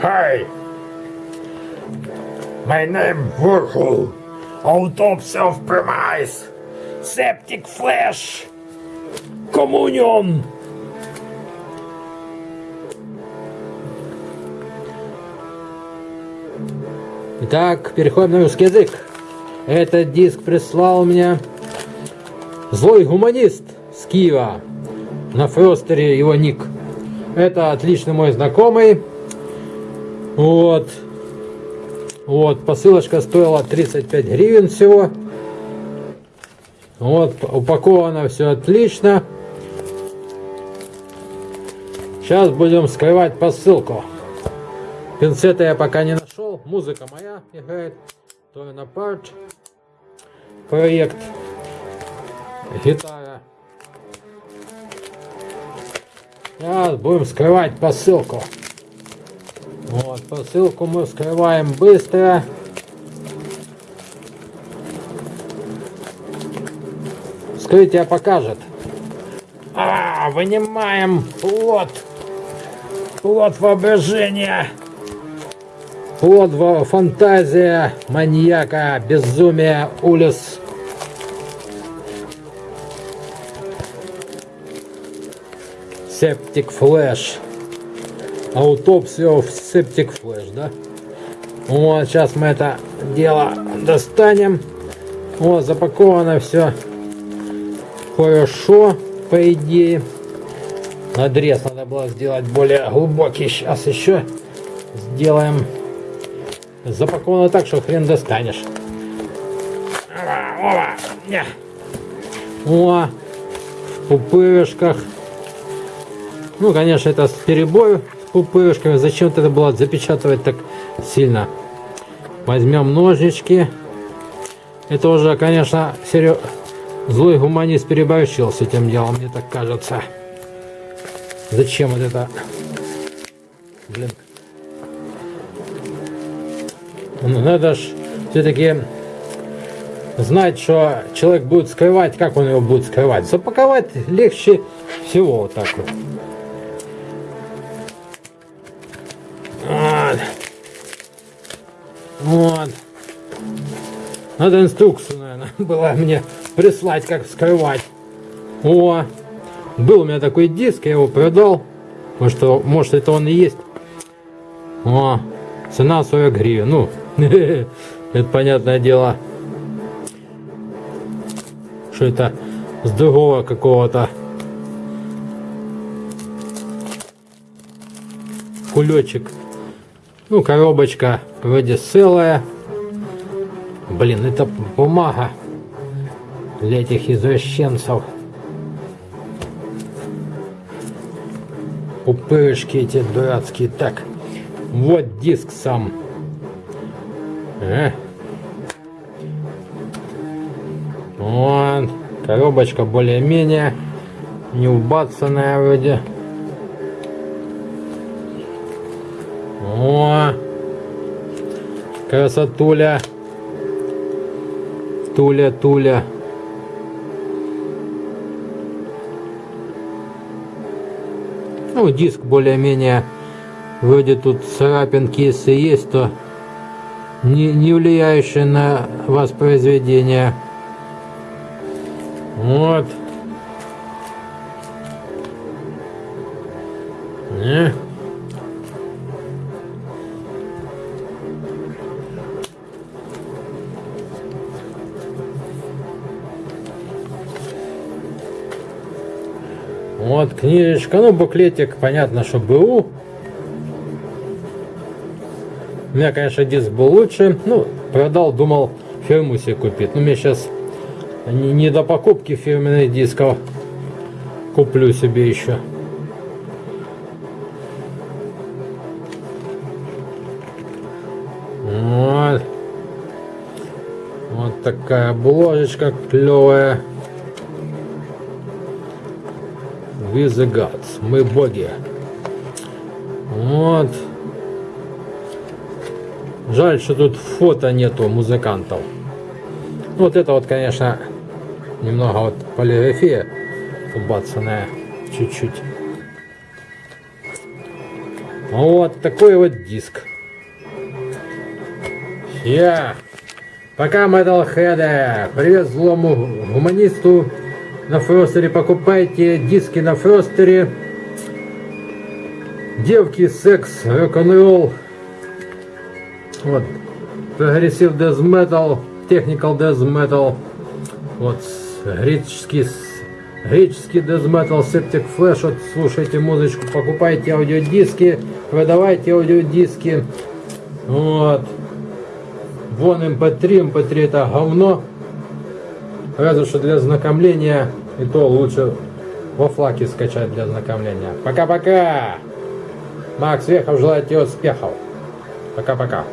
Hi. My name Virgil. Autopsy of premise. Septic flash. Communion. Итак, переходим на русский язык. Этот диск прислал мне злой гуманист с Киева. На Фростере его ник. Это отличный мой знакомый. Вот. Вот, посылочка стоила 35 гривен всего. Вот, упаковано все отлично. Сейчас будем скрывать посылку. Пинцета я пока не нашел. Музыка моя играет. Торна Парт. Проект. Гитара. Сейчас будем скрывать посылку. Вот, посылку мы вскрываем быстро. Вскрытие покажет. А, вынимаем плод. Плод воображения. Плод фантазия маньяка, безумие, улис. Септик флэш. Аутопсия в септик флэш, да? Вот, сейчас мы это дело достанем. Вот, запаковано все хорошо, по идее. Надрез надо было сделать более глубокий. Сейчас еще сделаем. Запаковано так, что хрен достанешь. О, в пупырышках. Ну, конечно, это с перебою пупырышками. Зачем это было запечатывать так сильно? Возьмем ножнички. Это уже, конечно, серьез... злой гуманист переборщил с этим делом, мне так кажется. Зачем вот это? Блин. Ну, Надо ж все-таки знать, что человек будет скрывать, как он его будет скрывать. Запаковать легче всего вот так. Вот. Вот. Надо инструкцию, наверное, было мне прислать, как скрывать. О, был у меня такой диск, я его продал. Может, может это он и есть. О, цена 40 гривен. Ну, это понятное дело. Что это с другого какого-то кулечек. Ну, коробочка вроде целая. Блин, это бумага для этих извращенцев. Пупырышки эти дурацкие. Так, вот диск сам. Э. Вон, коробочка более-менее не убацанная вроде. Красотуля. Туля, туля. Ну, диск более-менее, вроде тут царапинки, если есть, то не, не влияющие на воспроизведение. Вот. Не. Вот книжечка, ну буклетик, понятно, что БУ. У меня, конечно, диск был лучше. Ну, продал, думал фирму себе купить. Но мне сейчас не, не до покупки фирменных дисков. Куплю себе еще. Вот. Вот такая обложечка клевая. We the gods. Мы боги. Вот. Жаль, что тут фото нету музыкантов. Вот это вот, конечно, немного вот полиграфия убацанная чуть-чуть. Вот такой вот диск. Я. Пока, Metalhead. Привет злому гуманисту на Фростере. Покупайте диски на Фростере. Девки, секс, рок-н-ролл. Вот. Progressive Death Metal, Technical Death Metal. Вот. Греческий, греческий Death Metal, Septic Flesh. Вот слушайте музычку, покупайте аудиодиски, продавайте аудиодиски. Вот. Вон MP3, MP3 это говно. Разве что для знакомления, и то лучше во FLAC е скачать для знакомления. Пока-пока! Макс Вехов желает тебе успехов. Пока-пока.